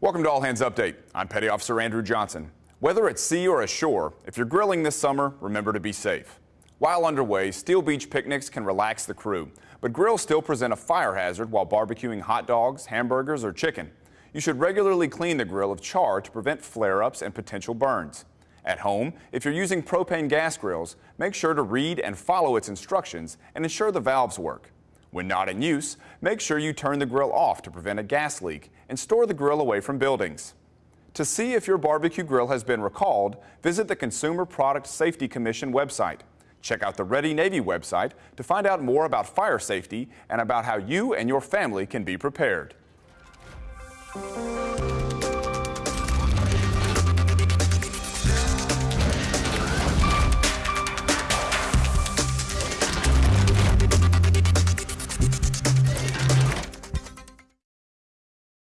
Welcome to All Hands Update. I'm Petty Officer Andrew Johnson. Whether at sea or ashore, if you're grilling this summer, remember to be safe. While underway, Steel Beach picnics can relax the crew, but grills still present a fire hazard while barbecuing hot dogs, hamburgers, or chicken. You should regularly clean the grill of char to prevent flare-ups and potential burns. At home, if you're using propane gas grills, make sure to read and follow its instructions and ensure the valves work. When not in use, make sure you turn the grill off to prevent a gas leak and store the grill away from buildings. To see if your barbecue grill has been recalled, visit the Consumer Product Safety Commission website. Check out the Ready Navy website to find out more about fire safety and about how you and your family can be prepared.